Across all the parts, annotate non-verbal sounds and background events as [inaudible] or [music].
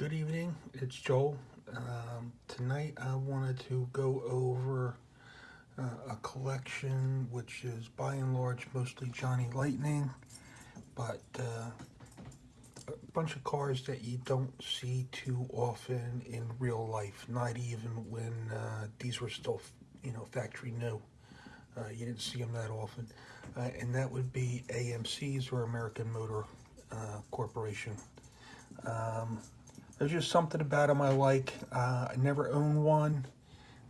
Good evening, it's Joel. Um, tonight I wanted to go over uh, a collection which is by and large mostly Johnny Lightning, but uh, a bunch of cars that you don't see too often in real life, not even when uh, these were still, you know, factory new. Uh, you didn't see them that often. Uh, and that would be AMC's or American Motor uh, Corporation. Um, there's just something about them I like. Uh, I never owned one,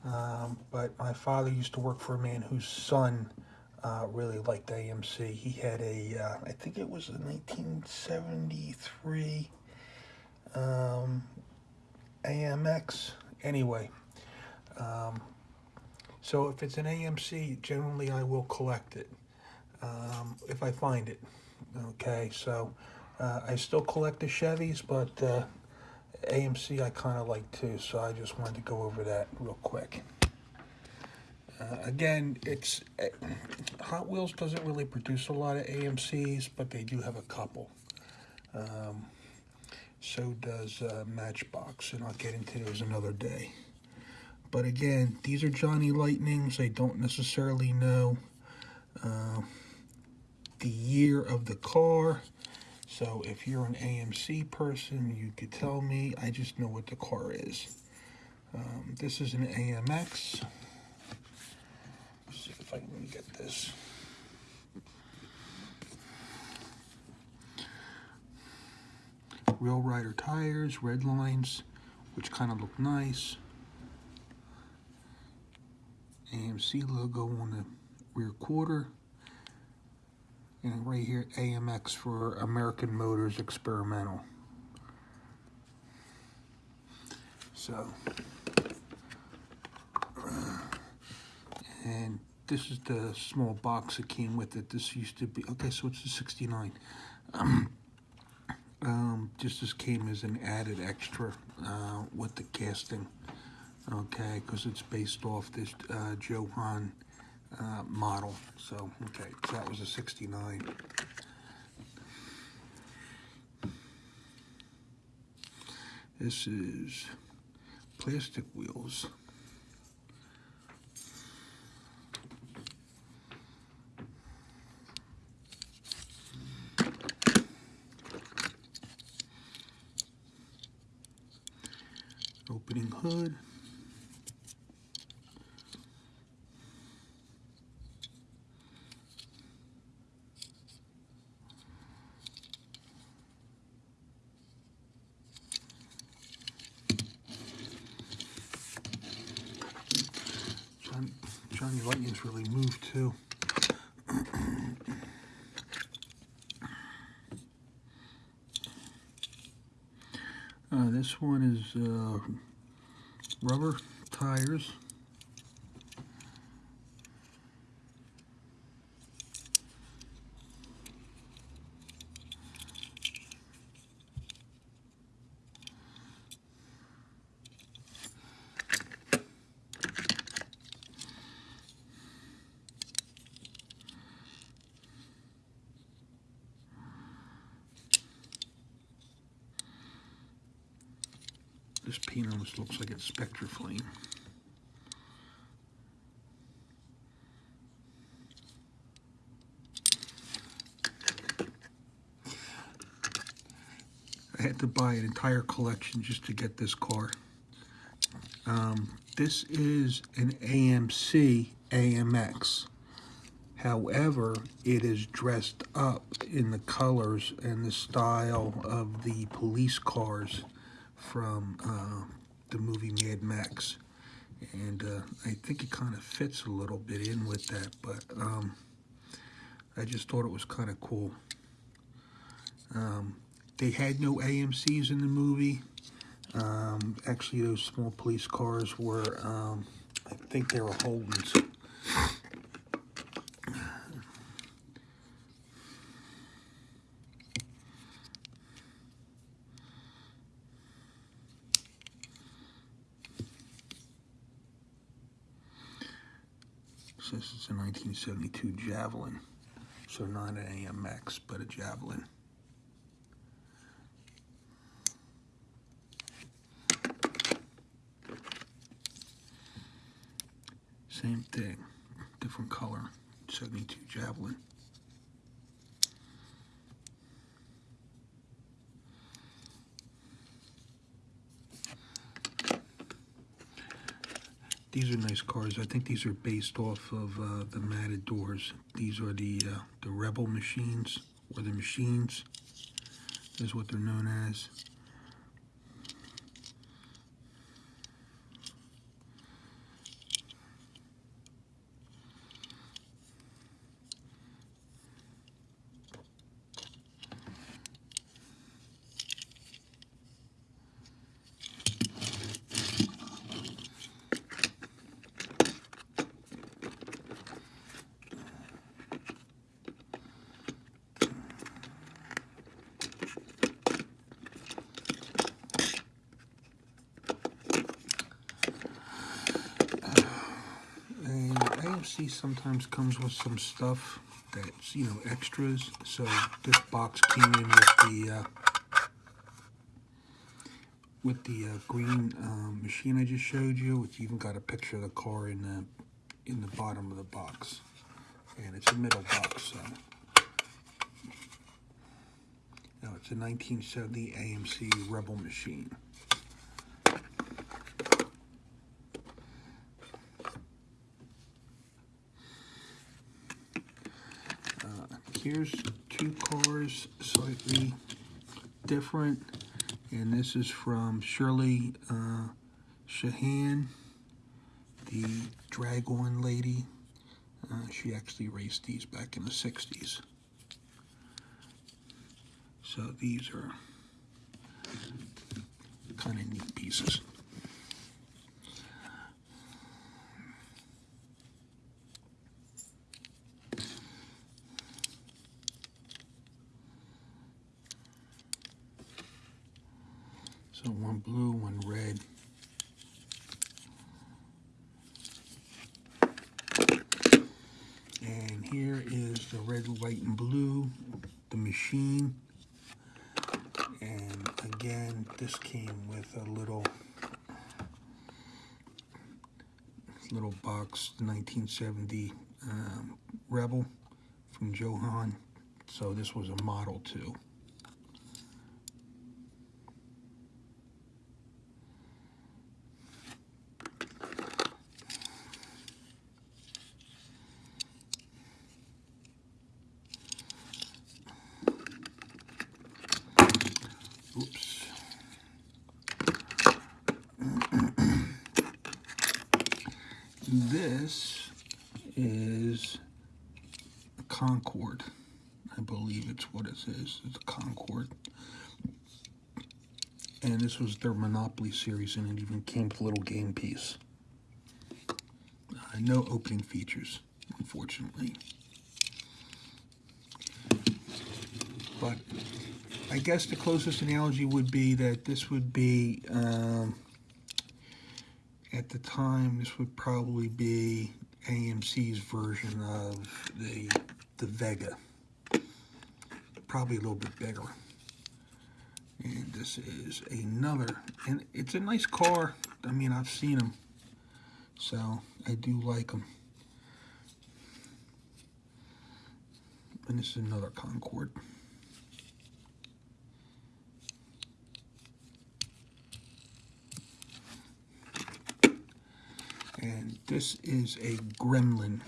um, but my father used to work for a man whose son uh, really liked AMC. He had a, uh, I think it was a 1973 um, AMX. Anyway, um, so if it's an AMC, generally I will collect it um, if I find it. Okay, so uh, I still collect the Chevys, but uh, AMC I kind of like too, so I just wanted to go over that real quick. Uh, again, it's uh, Hot Wheels doesn't really produce a lot of AMCs, but they do have a couple. Um, so does uh, Matchbox, and I'll get into those another day. But again, these are Johnny Lightnings. I don't necessarily know uh, the year of the car. So if you're an AMC person, you could tell me. I just know what the car is. Um, this is an AMX. Let's see if I can get this. Real Rider tires, red lines, which kind of look nice. AMC logo on the rear quarter. And right here, AMX for American Motors Experimental. So, and this is the small box that came with it. This used to be, okay, so it's the 69. Um, [clears throat] um, just this came as an added extra uh, with the casting, okay, because it's based off this uh, Johan uh, model. So, okay, so that was a 69. This is plastic wheels. Opening hood. Lightning's really moved too. Uh, this one is uh, rubber tires. This paint almost looks like it's Spectraflame. I had to buy an entire collection just to get this car. Um, this is an AMC AMX. However, it is dressed up in the colors and the style of the police cars from uh, the movie Mad Max. And uh, I think it kind of fits a little bit in with that, but um, I just thought it was kind of cool. Um, they had no AMCs in the movie. Um, actually, those small police cars were, um, I think they were Holdens. since it's a 1972 Javelin. So not an AMX, but a Javelin. Same thing, different color, 72 Javelin. These are nice cars. I think these are based off of uh, the Matadors. These are the uh, the Rebel machines, or the machines, is what they're known as. And AMC sometimes comes with some stuff that's, you know, extras. So this box came in with the uh, with the uh, green um, machine I just showed you. which even got a picture of the car in the in the bottom of the box, and it's a middle box. So. Now it's a 1970 AMC Rebel machine. Here's two cars slightly different and this is from Shirley uh, Shahan the Drag-On lady. Uh, she actually raced these back in the 60s so these are kind of neat pieces So one blue, one red. And here is the red, white, and blue, the machine. And again, this came with a little little box 1970 um, Rebel from Johan. So this was a model too. Oops. this is a Concord. I believe it's what says It's Concord. And this was their Monopoly series, and it even came with a little game piece. Uh, no opening features, unfortunately. But I guess the closest analogy would be that this would be, um, at the time, this would probably be AMC's version of the, the Vega. Probably a little bit bigger. And this is another, and it's a nice car. I mean, I've seen them, so I do like them. And this is another Concord. And this is a Gremlin,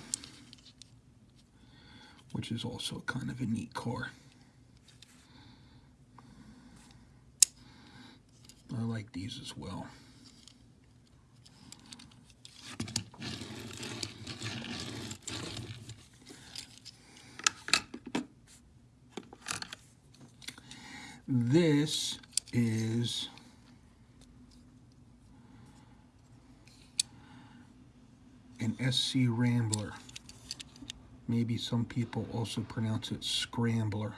which is also kind of a neat car. I these as well. This is an SC Rambler. Maybe some people also pronounce it Scrambler.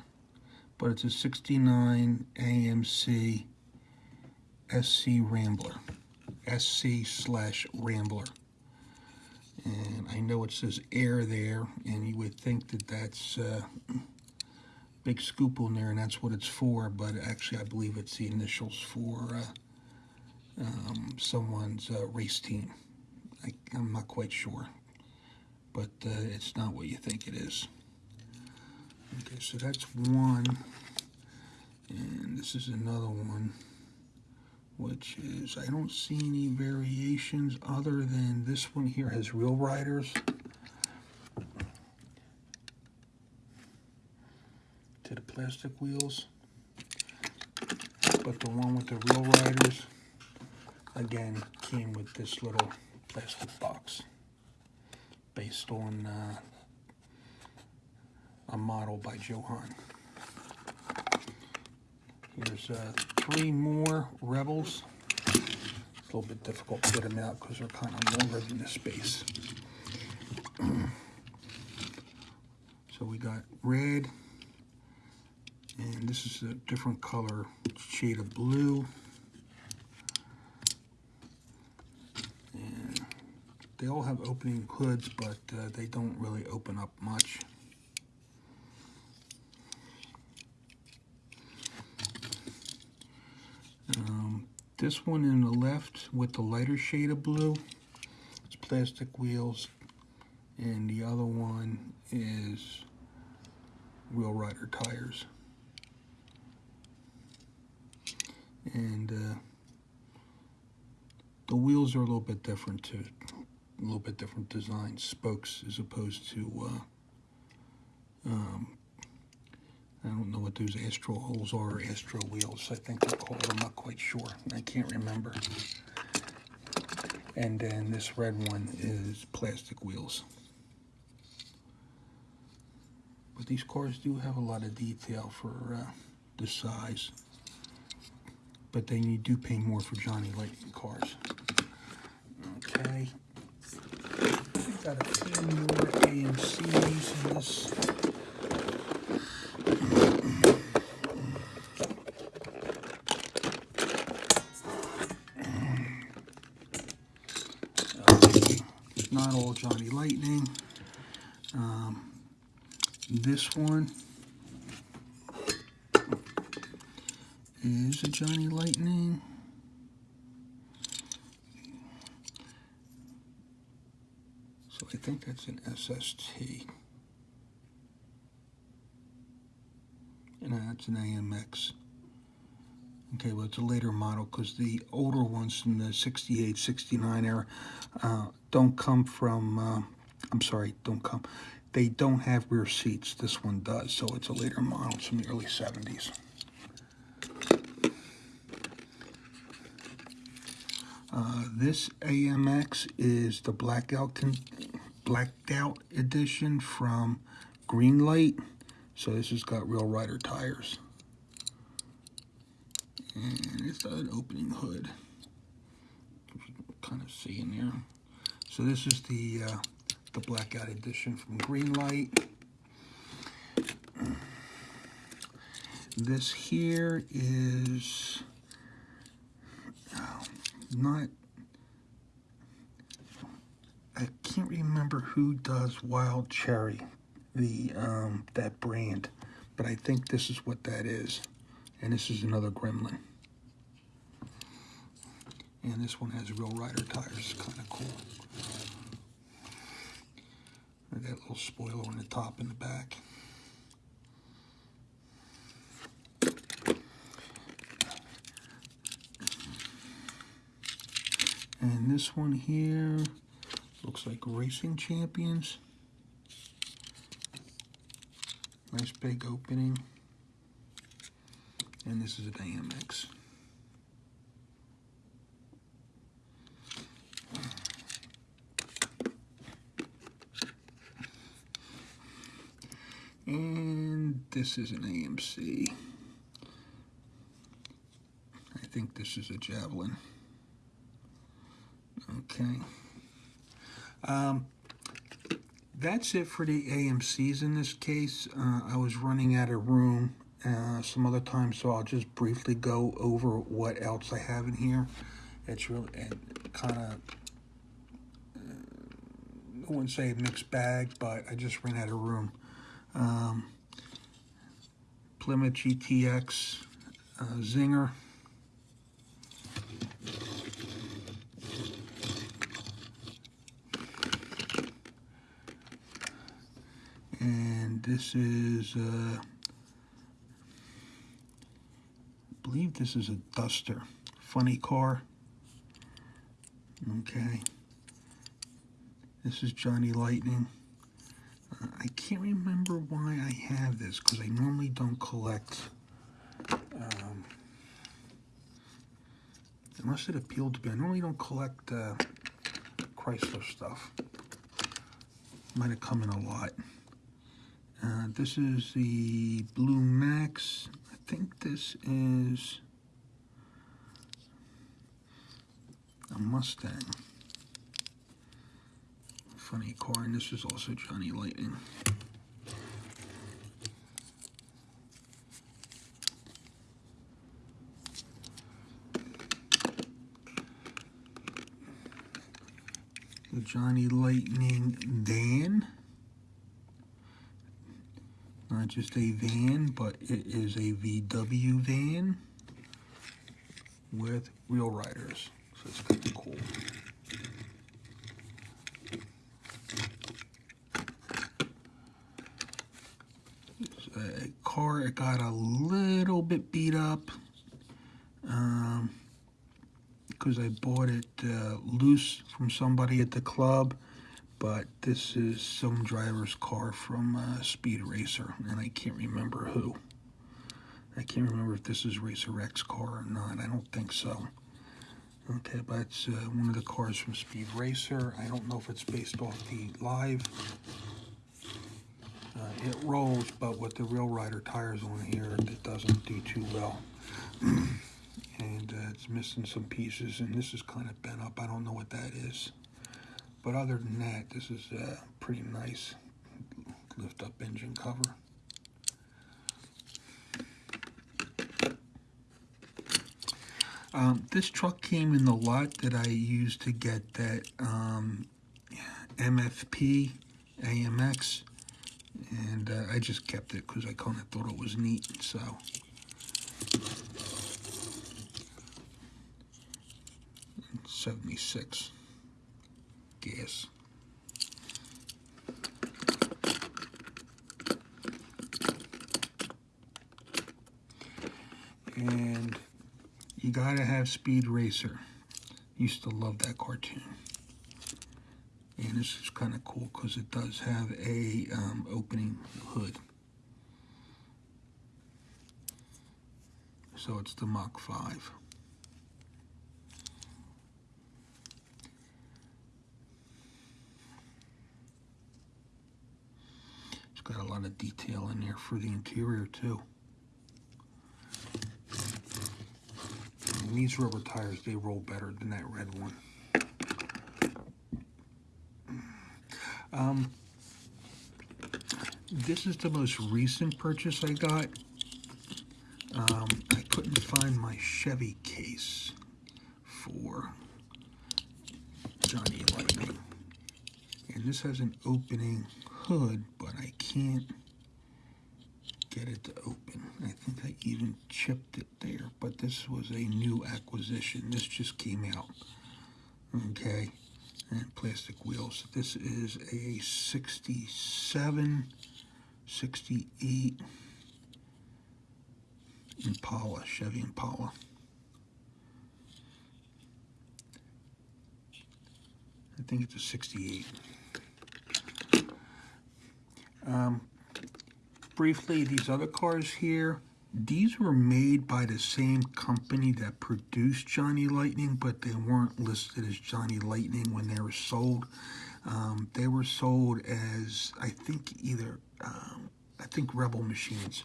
But it's a 69 AMC SC Rambler. SC slash Rambler. And I know it says air there, and you would think that that's uh, big scoop on there, and that's what it's for, but actually I believe it's the initials for uh, um, someone's uh, race team. I, am not quite sure. but uh, it's not what you think it is. Okay, so that's one. And this is another one, which is, I don't see any variations other than this one here has real riders. To the plastic wheels. But the one with the real riders, again, came with this little plastic box based on uh, a model by Johan. Here's uh, three more Rebels. It's a little bit difficult to get them out because they're kind of longer than the space. [clears throat] so we got red, and this is a different color shade of blue. They all have opening hoods, but uh, they don't really open up much. Um, this one in the left with the lighter shade of blue, it's plastic wheels, and the other one is real rider tires. And uh, the wheels are a little bit different too, a little bit different design, spokes as opposed to uh, um, I don't know what those Astro holes are or Astro wheels. I think they're called. I'm not quite sure. I can't remember. And then this red one is plastic wheels. But these cars do have a lot of detail for uh, the size. But then you do pay more for Johnny Lightning cars. Okay. We've got a few more AMCs in this not all Johnny Lightning. Um, this one is a Johnny Lightning. So I think that's an SST. And that's an AMX. Okay, well, it's a later model because the older ones from the 68, 69 era uh, don't come from, uh, I'm sorry, don't come. They don't have rear seats. This one does, so it's a later model. It's from the early 70s. Uh, this AMX is the blackout blacked out edition from Greenlight. So this has got real rider tires. And it's an opening hood. kind of see in there. So this is the uh, the blackout edition from Greenlight. This here is oh, not. I can't remember who does Wild Cherry, the um, that brand, but I think this is what that is. And this is another Gremlin. And this one has real rider tires, kind of cool. Got That little spoiler on the top and the back. And this one here looks like Racing Champions. Nice big opening. And this is an AMX. And this is an AMC. I think this is a Javelin. Okay. Um, that's it for the AMCs in this case. Uh, I was running out of room uh, some other time, so I'll just briefly go over what else I have in here. It's really kind of, uh, I wouldn't say a mixed bag, but I just ran out of room. Um, Plymouth GTX uh, Zinger. And this is, uh, I believe this is a Duster. Funny car. Okay. This is Johnny Lightning. Uh, I can't remember why I have this because I normally don't collect. Um, unless it appealed to me. I normally don't collect uh, Chrysler stuff. Might have come in a lot. Uh, this is the Blue Max. I think this is a Mustang. Funny car, and this is also Johnny Lightning. The Johnny Lightning van. Not just a van, but it is a VW van with real riders. So it's kind of cool. A car, it got a little bit beat up um, because I bought it uh, loose from somebody at the club. But this is some driver's car from uh, Speed Racer, and I can't remember who. I can't remember if this is Racer X car or not. I don't think so. Okay, but it's uh, one of the cars from Speed Racer. I don't know if it's based off the live. Uh, it rolls, but with the Real Rider tires on here, it doesn't do too well. [clears throat] and uh, it's missing some pieces, and this is kind of bent up. I don't know what that is. But other than that, this is a pretty nice lift up engine cover. Um, this truck came in the lot that I used to get that um, MFP AMX and uh, I just kept it because I kind of thought it was neat so 76 guess. And you gotta have Speed Racer. Used to love that cartoon. And this is kind of cool because it does have a um, opening hood. So it's the Mach 5. Detail in there for the interior too. And these rubber tires, they roll better than that red one. Um, this is the most recent purchase I got. Um, I couldn't find my Chevy case for Johnny Lightning. And this has an opening hood, but I can't get it to open. I think I even chipped it there, but this was a new acquisition. This just came out. Okay, and plastic wheels. This is a 67, 68 Impala, Chevy Impala. I think it's a 68. Um, briefly, these other cars here, these were made by the same company that produced Johnny Lightning, but they weren't listed as Johnny Lightning when they were sold. Um, they were sold as, I think, either, um, I think Rebel Machines.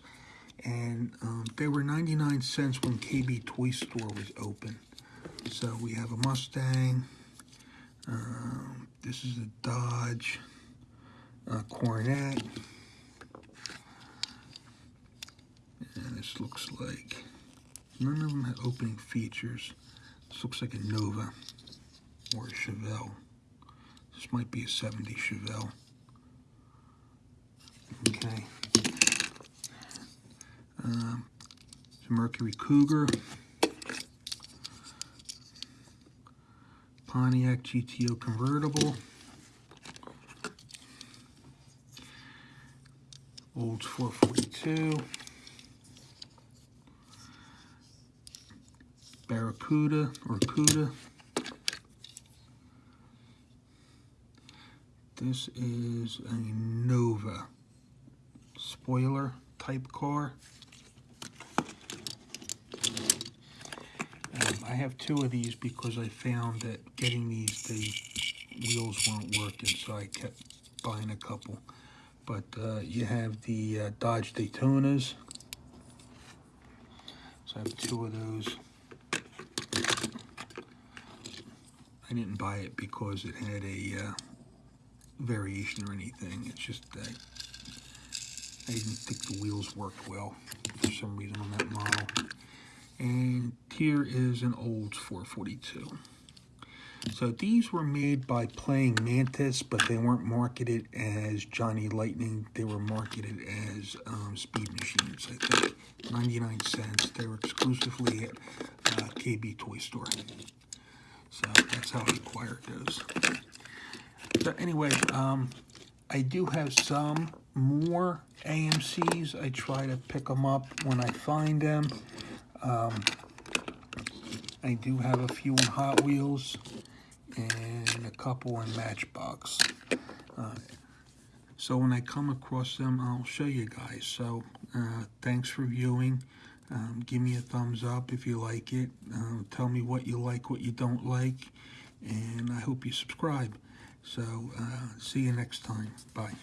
And um, they were 99 cents when KB Toy Store was open. So we have a Mustang. Um, this is a Dodge uh, Coronet. And this looks like, none of them have opening features. This looks like a Nova or a Chevelle. This might be a 70 Chevelle. Okay. Um, Mercury Cougar. Pontiac GTO convertible. Olds 442. Barracuda or Cuda. This is a Nova spoiler type car. Um, I have two of these because I found that getting these, the wheels weren't working, so I kept buying a couple. But uh, you have the uh, Dodge Daytonas. So I have two of those. I didn't buy it because it had a uh, variation or anything. It's just I didn't think the wheels worked well for some reason on that model. And here is an Olds 442. So these were made by Playing Mantis, but they weren't marketed as Johnny Lightning. They were marketed as um, Speed Machines, I think. 99 cents. They were exclusively at uh, KB Toy Store. So that's how I acquired those. So anyway, um, I do have some more AMCs. I try to pick them up when I find them. Um, I do have a few in Hot Wheels and a couple in Matchbox. Uh, so when I come across them, I'll show you guys. So uh, thanks for viewing. Um, give me a thumbs up if you like it. Um, tell me what you like, what you don't like. And I hope you subscribe. So uh, see you next time. Bye.